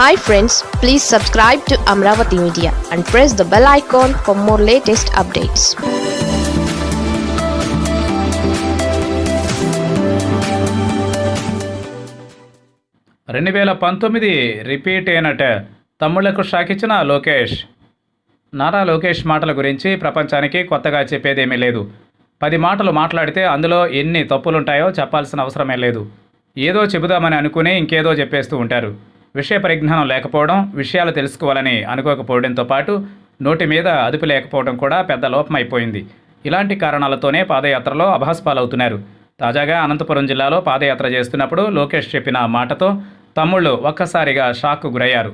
Hi friends please subscribe to Amaravati media and press the bell icon for more latest updates రెండు వేల పంతొమ్మిది repeat అయినట్ తమ్ముళ్ళకు shock ఇచ్చిన లోకేష్. నారా లోకేష్ మాటల గురించి ప్రపంచానికి కొత్తగా చెప్పేదేమీ లేదు. పది మాటలు మాట్లాడితే అందులో ఎన్ని తప్పులుంటాయో చెప్పాల్సిన అవసరమే లేదు. ఏదో చెబుదామని అనుకుని ఇంకేదో చెప్పేస్తూ ఉంటారు. విషయ పరిజ్ఞానం లేకపోవడం విషయాలు తెలుసుకోవాలని అనుకోకపోవడంతో పాటు నోటి మీద అదుపు లేకపోవడం కూడా పెద్ద లోపమైపోయింది. ఇలాంటి కారణాలతోనే పాదయాత్రలో అభాస్పాలవుతున్నారు. తాజాగా అనంతపురం జిల్లాలో పాదయాత్ర చేస్తున్నప్పుడు లోకేష్ చెప్పిన మాటతో తమ్ముళ్ళు ఒక్కసారిగా షాక్కు గురయ్యారు.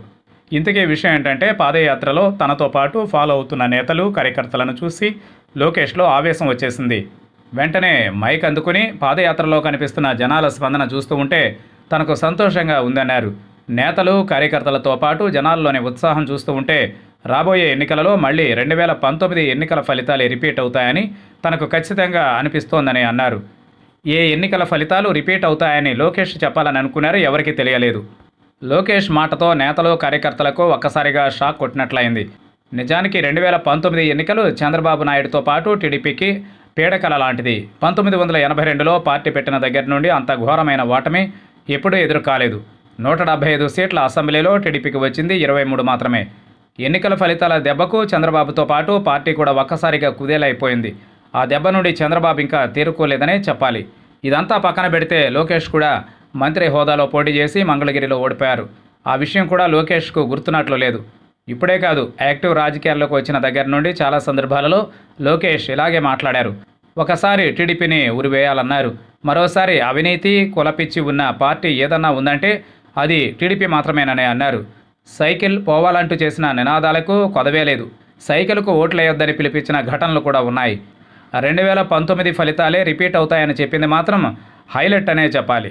ఇంతకీ విషయం ఏంటంటే పాదయాత్రలో తనతో పాటు ఫాలో అవుతున్న నేతలు కార్యకర్తలను చూసి లోకేష్లో ఆవేశం వచ్చేసింది. వెంటనే మైక్ అందుకుని పాదయాత్రలో కనిపిస్తున్న జనాల స్పందన చూస్తూ ఉంటే తనకు సంతోషంగా ఉందన్నారు. నేతలు కార్యకర్తలతో పాటు జనాల్లోని ఉత్సాహం చూస్తూ ఉంటే రాబోయే ఎన్నికలలో మళ్ళీ రెండు వేల పంతొమ్మిది ఎన్నికల ఫలితాలు రిపీట్ అవుతాయని తనకు ఖచ్చితంగా అనిపిస్తోందని అన్నారు. ఏ ఎన్నికల ఫలితాలు రిపీట్ అవుతాయని లోకేష్ చెప్పాలని అనుకున్నారో ఎవరికీ తెలియలేదు. లోకేష్ మాటతో నేతలు కార్యకర్తలకు ఒక్కసారిగా షాక్ కొట్టినట్లయింది. నిజానికి రెండు వేల పంతొమ్మిది ఎన్నికలు చంద్రబాబు నాయుడుతో పాటు టీడీపీకి పీడకల లాంటిది. పంతొమ్మిది వందల ఎనభై రెండులో పార్టీ పెట్టిన దగ్గర నుండి అంత ఘోరమైన ఓటమి ఎప్పుడూ ఎదురు కాలేదు నూట డెబ్బై ఐదు సీట్ల అసెంబ్లీలో టీడీపీకి వచ్చింది ఇరవై మూడు మాత్రమే. ఎన్నికల ఫలితాల దెబ్బకు చంద్రబాబుతో పాటు పార్టీ కూడా ఒక్కసారిగా కుదేలైపోయింది. ఆ దెబ్బ నుండి చంద్రబాబు ఇంకా తేరుకోలేదనే చెప్పాలి. ఇదంతా పక్కన పెడితే లోకేష్ కూడా మంత్రి హోదాలో పోటీ చేసి మంగళగిరిలో ఓడిపోయారు. ఆ విషయం కూడా లోకేష్కు గుర్తున్నట్లు లేదు. ఇప్పుడే కాదు యాక్టివ్ రాజకీయాల్లోకి వచ్చిన దగ్గర నుండి చాలా సందర్భాలలో లోకేష్ ఇలాగే మాట్లాడారు. ఒకసారి టీడీపీని ఉరివేయాలన్నారు. మరోసారి అవినీతి కులపిచ్చి ఉన్న పార్టీ ఏదన్నా ఉందంటే అది టీడీపీ మాత్రమేనని అన్నారు. సైకిల్ పోవాలంటూ చేసిన నినాదాలకు కొదవే లేదు. సైకిల్కు ఓట్లేయొద్దని పిలిపించిన ఘటనలు కూడా ఉన్నాయి. రెండు వేల పంతొమ్మిది ఫలితాలే రిపీట్ అవుతాయని చెప్పింది మాత్రం హైలైట్ అనే చెప్పాలి.